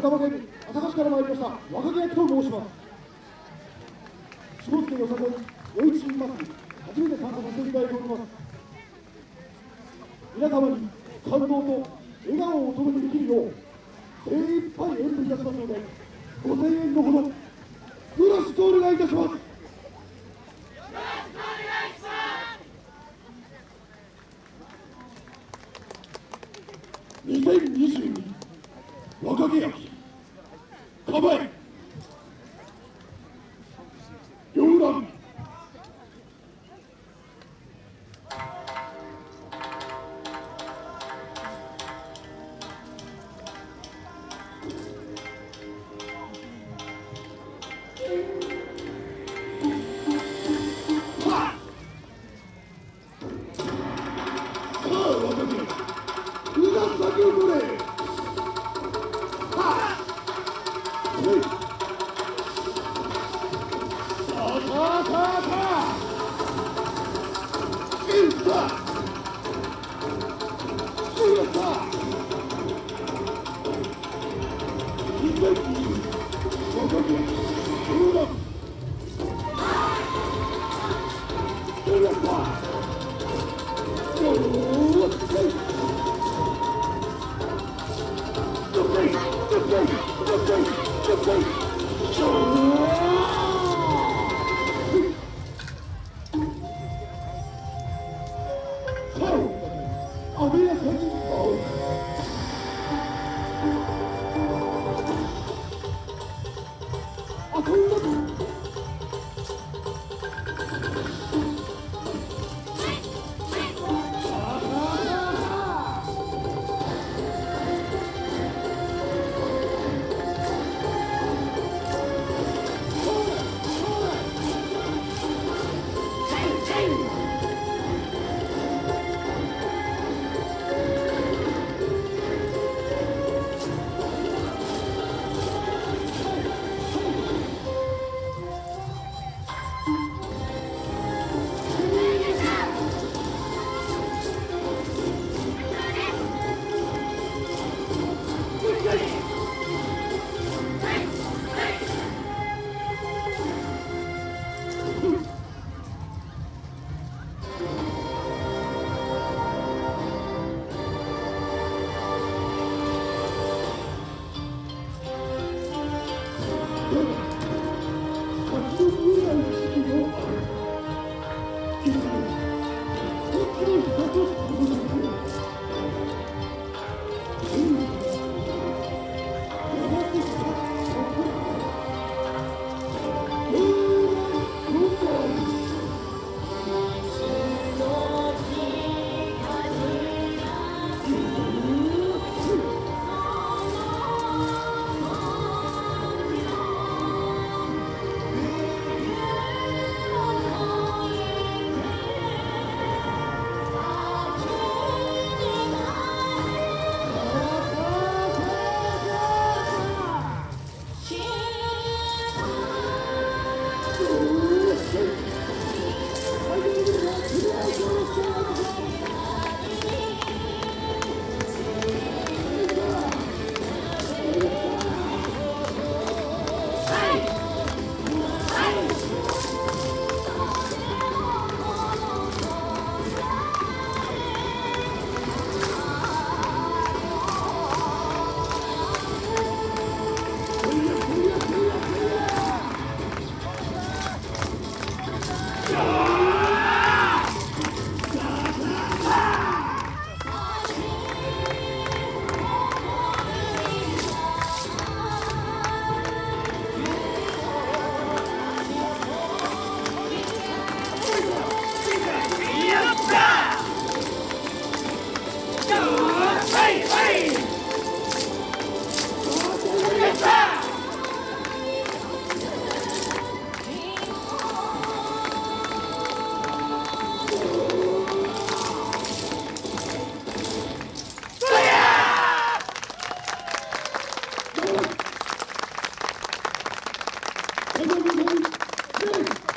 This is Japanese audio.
埼玉県朝霞市から参りました若木焼と申します。下野よさこい余市祭り初めて参加させていただいております皆様に感動と笑顔をお届けできるよう精一杯演舞いたしますのでご声援のほどよろしくお願いいたします2022若気焼う Chegou. Vamos, vamos, vamos.